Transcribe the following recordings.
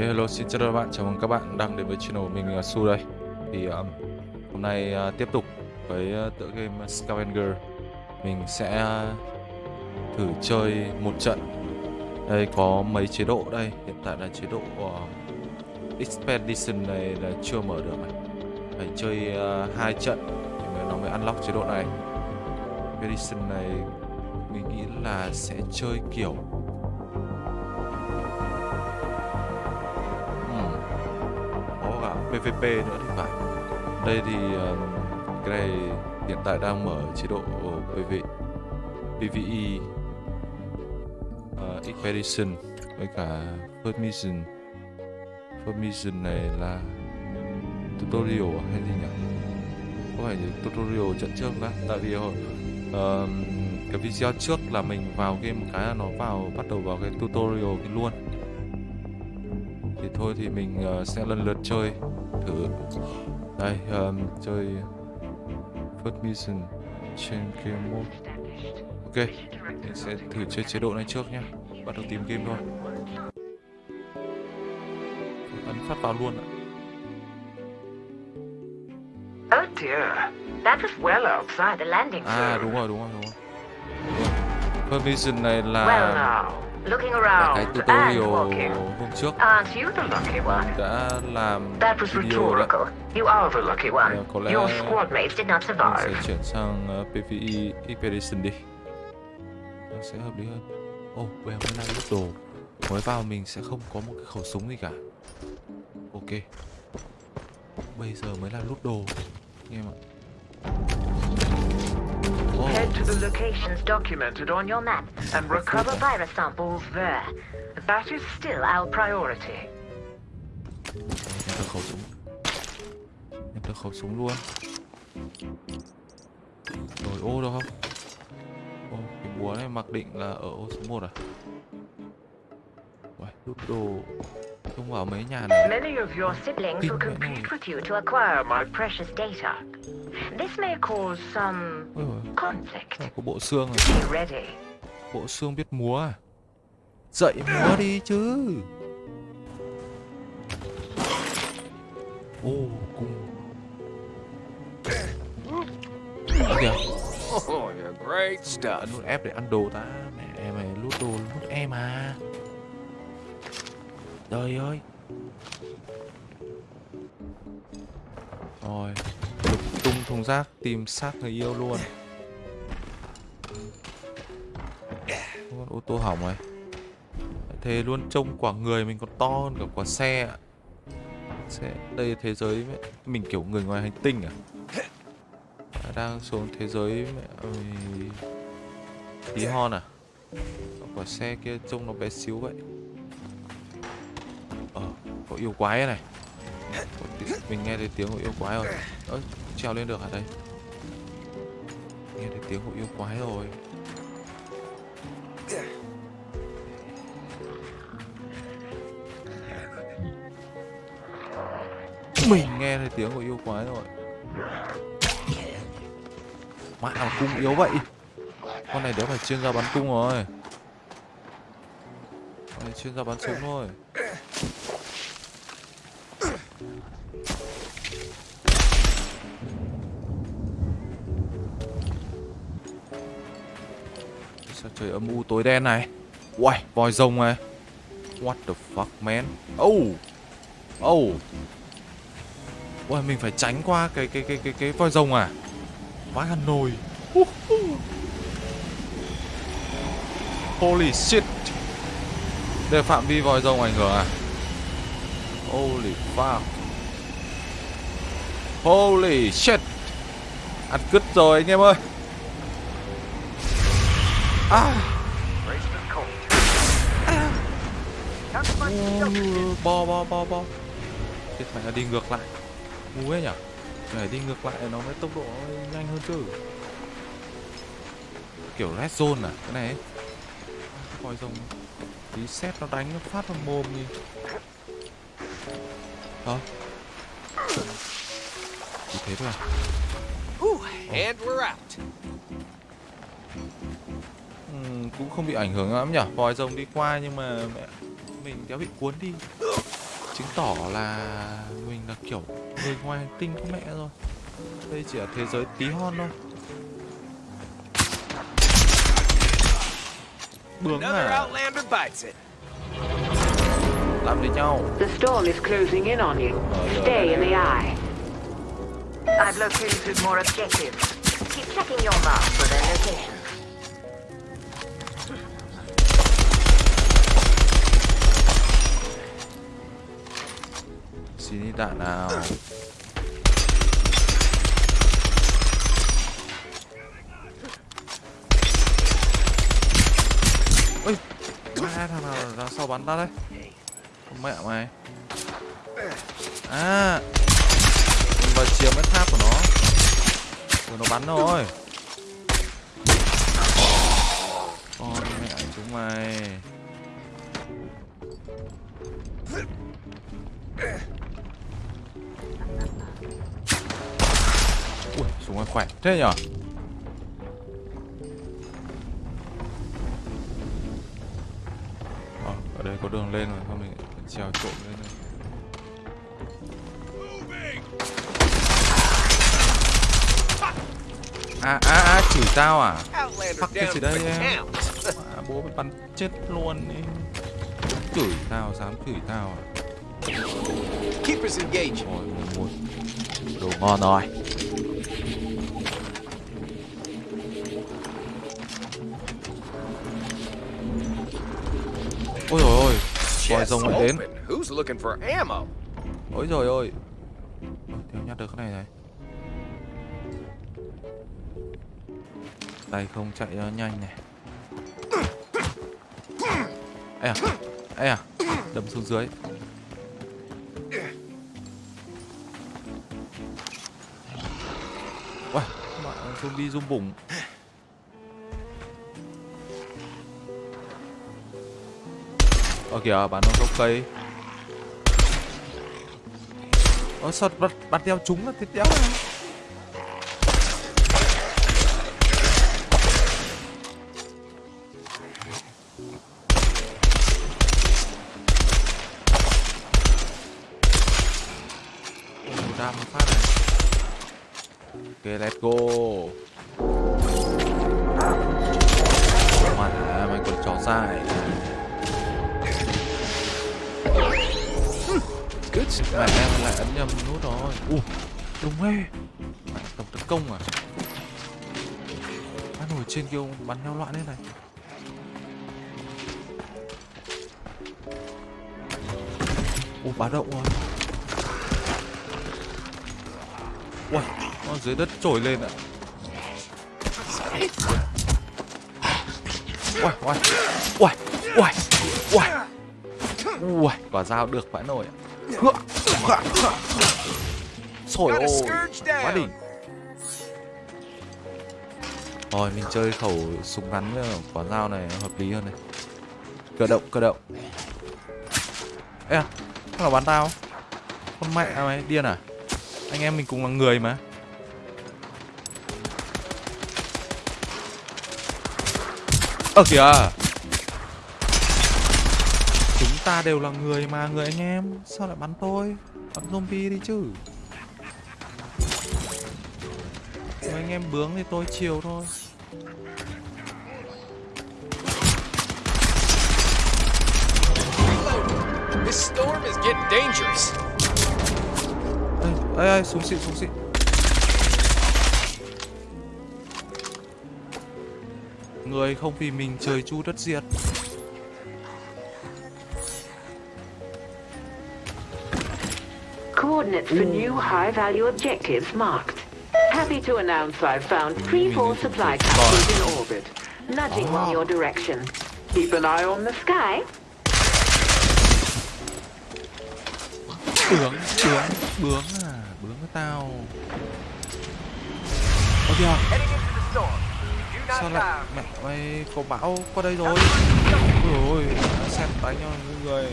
hello xin chào các bạn, chào mừng các bạn đang đến với channel của mình, là Su đây. Thì um, hôm nay uh, tiếp tục với uh, tựa game Scavenger. Mình sẽ uh, thử chơi một trận. Đây có mấy chế độ đây, hiện tại là chế độ uh, Expedition này là chưa mở được này. Phải chơi uh, hai trận thì nó mới unlock chế độ này. Expedition này mình nghĩ là sẽ chơi kiểu PVP nữa thì phải. Đây thì uh, cái này hiện tại đang mở chế độ PV, PVE uh, ờ, Expedition với cả First Mission First Mission này là tutorial hay gì nhỉ? Có phải tutorial trận trước đã? tại vì hồi uh, cái video trước là mình vào game một cái là nó vào bắt đầu vào cái tutorial cái luôn thôi thì mình uh, sẽ lần lượt chơi thử. Đây um, chơi first mission trên game mode. Ok mình sẽ thử chơi chế độ này trước nhé bắt đầu tìm game thôi. Ấn phát vào luôn ạ. Oh dear, that was well outside the landing zone. à đúng rồi đúng rồi đúng rồi, đúng rồi. first mission này là Well now, looking là cái tutorial hôm trước. Aren't you the lucky one? mình đã làm That was video đấy rhetorical. You are the lucky one. Ờ, có lẽ Your squad mates did not mình sẽ survive. chuyển sang uh, PvE Expedition đi. Nó sẽ hợp lý hơn. Oh, bây giờ mới là lúc đồ. Mới vào mình sẽ không có một cái khẩu súng gì cả. Ok. Bây giờ mới là lút đồ. Anh em ạ Oh, Head to the locations documented on your map. And recover virus samples there. That is still our priority. nhận được khẩu súng. Nhận được khẩu súng luôn. Rồi ô đâu không? Ô, cái búa này mặc định là ở ô số 1 à? Uầy, lút đồ. Không vào mấy nhà này. Many of your siblings will compete with you to acquire my precious data. This may cause some có bộ xương này Be ready. Bộ xương biết múa à? Dậy múa đi chứ. Ô cung kìa. Oh, you're great stuff. Ấn nút F để ăn đồ ta. Mẹ mày lút đồ lút em à. Trời ơi. Rồi thùng rác tìm xác người yêu luôn. Con ô tô hỏng rồi. Thế luôn trông quả người mình còn to hơn cả quả xe sẽ Xe Đây là thế giới mẹ. Mình kiểu người ngoài hành tinh à? Đang xuống thế giới mẹ ơi. Tí hon à? Quả xe kia trông nó bé xíu vậy? Ờ Có yêu quái này. Mình nghe thấy tiếng của yêu quái rồi. Ơi trèo lên được ở đây Nghe thấy tiếng của yêu quái rồi. Mình nghe thấy tiếng của yêu quái rồi. Mẹ mà cung yếu vậy? Con này đéo phải chuyên gia bắn cung rồi. Con này chuyên gia bắn súng thôi. Trời âm u tối đen này Uầy, vòi rồng này What the fuck man Oh Oh Uầy, mình phải tránh qua cái cái cái cái cái voi rồng à? Vãi hẳn nồi. Uh, uh. Holy shit. Đây phạm vi vòi rồng ảnh hưởng à? Holy fuck. Holy shit. Ăn cứt rồi anh em ơi. À. Brace bo bo bo. Thì phải là đi ngược lại. Ngu ấy nhở? Phải đi ngược lại nó mới tốc độ nhanh hơn chứ. Kiểu red zone à Cái này ấy. Coi rồng Tí xét nó đánh nó phát vào mồm đi. Hả? Chỉ thế thôi à? And we're out. Cũng không bị ảnh hưởng lắm nhỉ Vòi rồng đi qua nhưng mà mẹ Mình đéo bị cuốn đi chứng tỏ là mình là kiểu người ngoài hành tinh có mẹ rồi đây chỉ là thế giới tí hon thôi bướng à làm với nhau The storm is closing in on you. Stay in the eye. I've located more objectives. Keep checking your map for their locations. Xin ít đạn nào. Ôi mẹ thằng nào ra sau bắn ta đấy. Con mẹ mày. À. Mình vào chiếm cái tháp của nó. Rồi nó bắn rồi con mẹ chúng mày. Ui súng khỏe thế nhở? Ờ, ở đây có đường lên rồi không mình trèo trộm lên rồi à à à chửi tao à? Fuck cái gì đây em? à, bố mày bắn chết luôn đi. Chửi tao dám chửi tao à? Keepers. Ôi, một. Đồ ngon rồi ôi rồi ôi vòi rồng lại đến. ôi rồi ôi. Ôi, theo nhặt được cái này này. Tay không chạy nó nhanh này. Ê à ê à đâm xuống dưới. Uầy, bạn zombie zoom bụng Ờ kìa, bắn nó gốc cây. Ơ sao bắn, bắn theo chúng là thế đéo này? Đam một phát này. Ok, let's go. Mày, mày còn chó dài Mẹ em lại ấn nhầm nút rồi. Ui, đúng ghê. Mẹ tổng tấn công à Bắn nổi trên kia bắn nhau loạn thế này. Ui, báo động rồi Ui, nó dưới đất trồi lên ạ. Ui, ui, ui, ui, ui Ui, quả dao được vãi nổi ạ Ơi, scourge quá đỉnh. Rồi, mình chơi khẩu súng ngắn với quả dao này hợp lý hơn này. Cơ động, cơ động. Ê à, thằng nào bắn tao? Con mẹ mày, điên à? Anh em mình cùng là người mà. Ờ kìa ta đều là người mà người anh em. Sao lại bắn tôi? Bắn zombie đi chứ. Người anh em bướng thì tôi chiều thôi. This storm is getting dangerous. Ê, ê, ê, xuống xịn, xuống xịn. Người không vì mình trời chu đất diệt Coordinates for new high-value objectives marked. Happy to announce I've found three more supply capsules in orbit, nudging in your direction. Keep an eye on the sky. Bướng, bướng, bướng à Bướng với tao Ôi kìa Sao lại mẹ mày có bão qua đây rồi Ôi ôi đã xem đánh nhau như người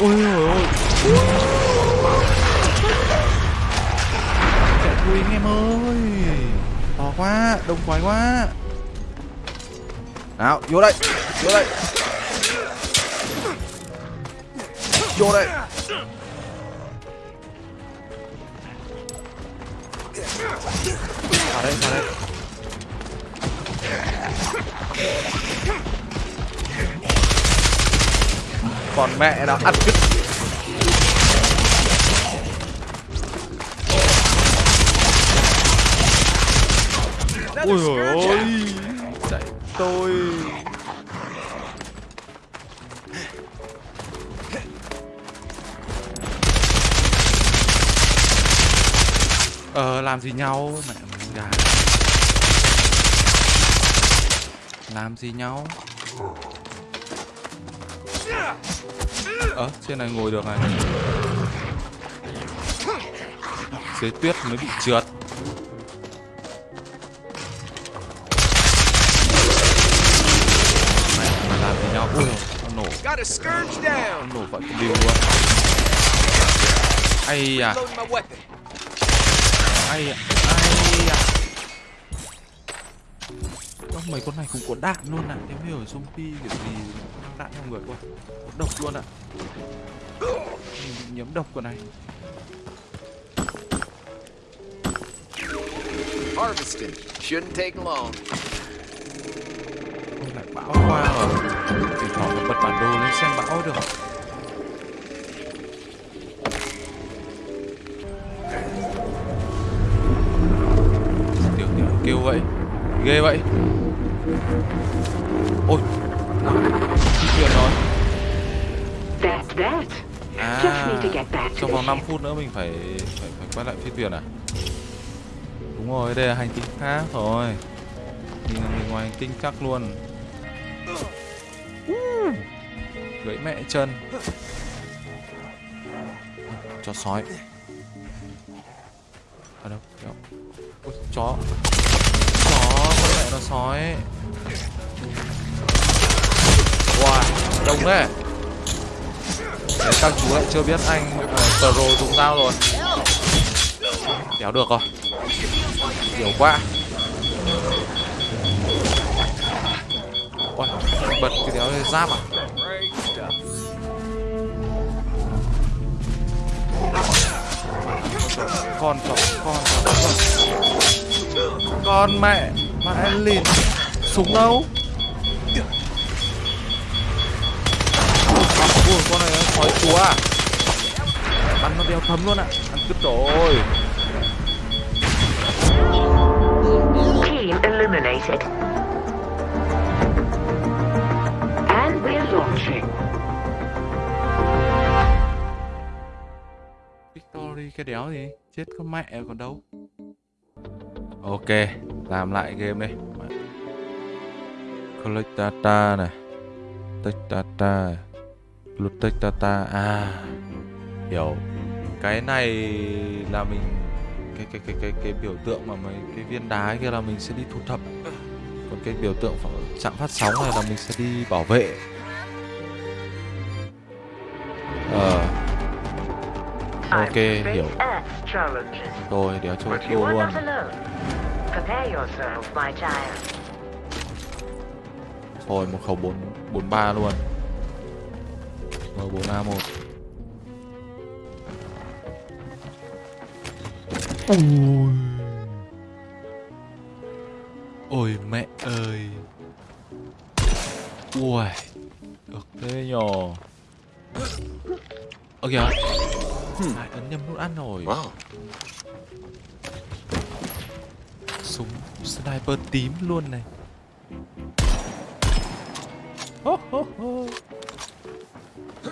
ôi ôi. Ôi chạy thui anh em ơi. To quá đông quái quá. Nào, vô đây. Vô đây. Vô đây. Còn mẹ nó ăn. Cứt ui ôi. Ôi chạy. Tôi. Ờ làm gì nhau? Mẹ gà. Làm gì nhau? Ờ trên này ngồi được này. Dưới tuyết mới bị trượt. Mẹ mày làm gì nhau? Ui nó nổ. Nó nổ cái điều luôn. Ai à? Ai à? Ai à? Mấy con này cũng có đạn luôn ạ. Em hiểu zombie kiểu gì đạn trong người quá độc luôn ạ. Mình bị nhiễm độc con này. Harvesting. Shouldn't take long. Ôi, lại bão qua rồi. Thỉnh thoảng phải bật bản đồ lên xem bão được. Tiểu tiểu kêu vậy. Ghê vậy thuyền rồi. À trong vòng 5 ship. phút nữa mình phải phải phải quay lại phi thuyền à? Đúng rồi đây là hành tinh khác rồi. Mình là người ngoài hành tinh chắc luôn. Gãy mẹ chân. Cho sói. Ở đâu? Đâu? Ôi, chó. Chó con mẹ nó sói wow đông thế. Đấy, các chú lại chưa biết anh uh, pro dùng dao rồi. Đéo được rồi. Hiểu quá. Ôi, bật cái đéo này giáp à? Con chó, con chó, con Con mẹ, mẹ lìn Súng đâu? À Bắn nó đeo thấm luôn ạ. Ăn cứt rồi. Team eliminated. And we're launching. Victory cái đéo gì? Chết con mẹ còn đâu. Ok Làm lại game đi. Collect data này. Take data Take data À Hiểu. Cái này là mình cái cái cái cái cái biểu tượng mà mấy cái viên đá kia là mình sẽ đi thu thập. Còn cái biểu tượng chạm phát sóng này là mình sẽ đi bảo vệ. Ờ. Ok hiểu. rồi đéo cho are luôn. Thôi một khẩu 4 43 luôn. M4A1. Ôi. Ôi mẹ ơi. Ui. Được thế nhờ. Ơ kìa. Lại ấn nhầm nút ăn rồi. Wow. Súng sniper tím luôn này. Hô, hô, hô.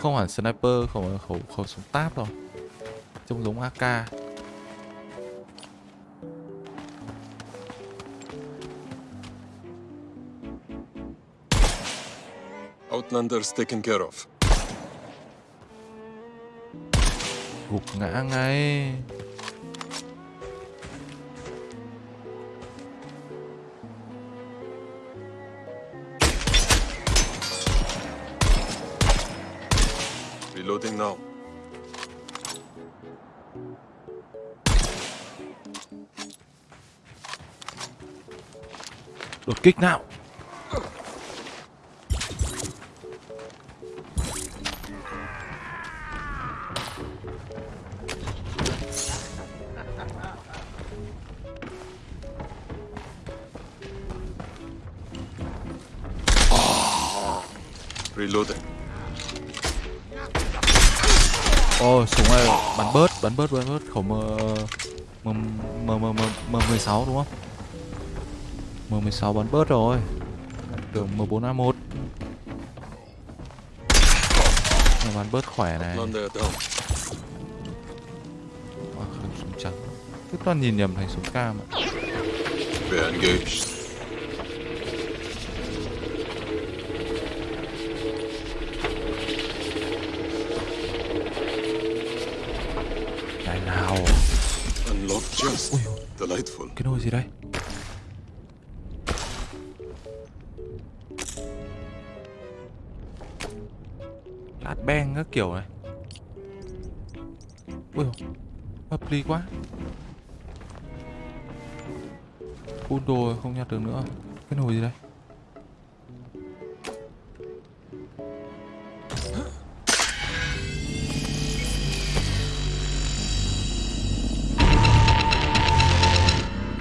Không hẳn sniper, không phải khẩu khẩu súng táp đâu. Trông giống AK. Outlanders taken care of. Gục ngã ngay. Kích nào. Reloading. Ôi súng này bắn bớt bắn bớt bắn bớt. Khẩu m m m m m m 16 đúng không m 16 bắn bớt rồi. Tưởng m 4 a 1 bắn bớt khỏe này. À, súng trắng cứ toàn nhìn nhầm thành súng cam ạ. Này nào. Ui, cái nồi gì đây beng các kiểu này ui hợp lý quá phun đồ không nhặt được nữa cái nồi gì đây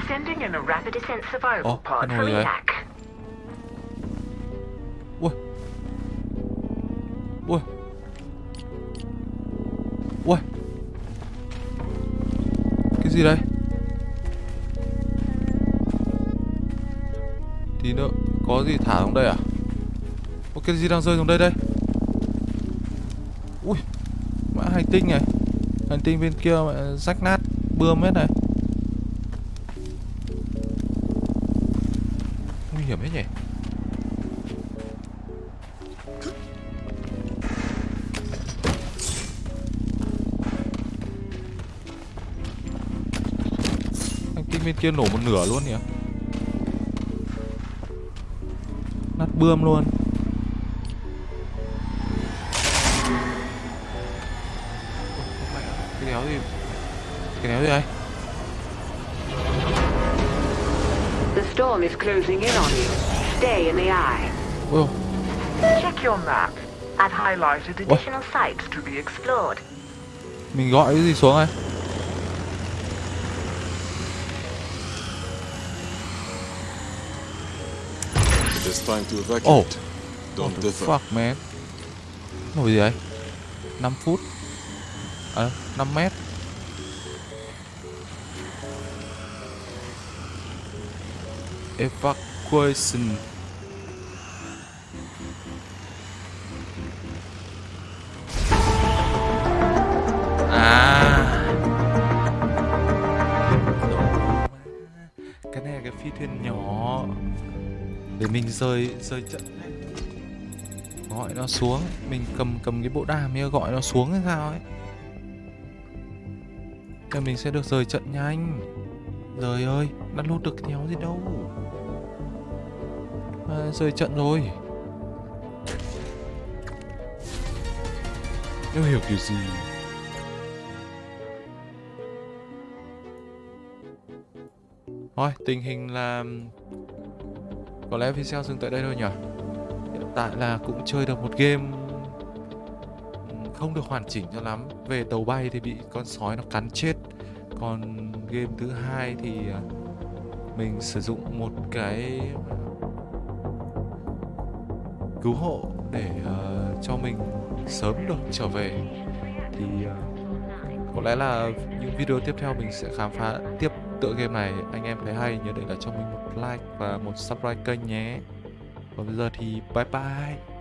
Sending in a rapid survival pod? EAC. Gì đây? Tí nữa, có gì thả xuống đây à? Có cái gì đang rơi xuống đây đây? Ui, mã hành tinh này. Hành tinh bên kia mẹ rách nát, bươm hết này. Nguy hiểm hết nhỉ? Bên kia nổ một nửa luôn nhỉ nát bươm luôn cái đéo gì cái đéo gì đây The storm is closing in on you. Stay in the eye. ôi Check your map. I've highlighted additional sites to be explored. mình gọi cái gì xuống đây It is time to evacuate. Oh. Don't What the dither. fuck man? Nổi gì đấy 5 phút. À 5 mét. Evacuation. À. Cái này là cái phi thuyền nhỏ để mình rời rời trận gọi nó xuống. Mình cầm cầm cái bộ đàm kia gọi nó xuống hay sao ấy. Thì mình sẽ được rời trận nhanh trời ơi đã lút được cái đéo gì đâu. À, rời trận rồi. Nếu hiểu kiểu gì? Thôi tình hình là có lẽ video dừng tại đây thôi nhỉ? Hiện tại là cũng chơi được một game ừ, Không được hoàn chỉnh cho lắm. Về tàu bay thì bị con sói nó cắn chết. Còn game thứ hai thì à, Mình sử dụng một cái Cứu hộ để uh, cho mình sớm được trở về. Thì uh, có lẽ là những video tiếp theo mình sẽ khám phá tiếp tựa game này, Anh em thấy hay, nhớ để lại cho mình một like và một subscribe kênh nhé. Còn bây giờ thì bye bye.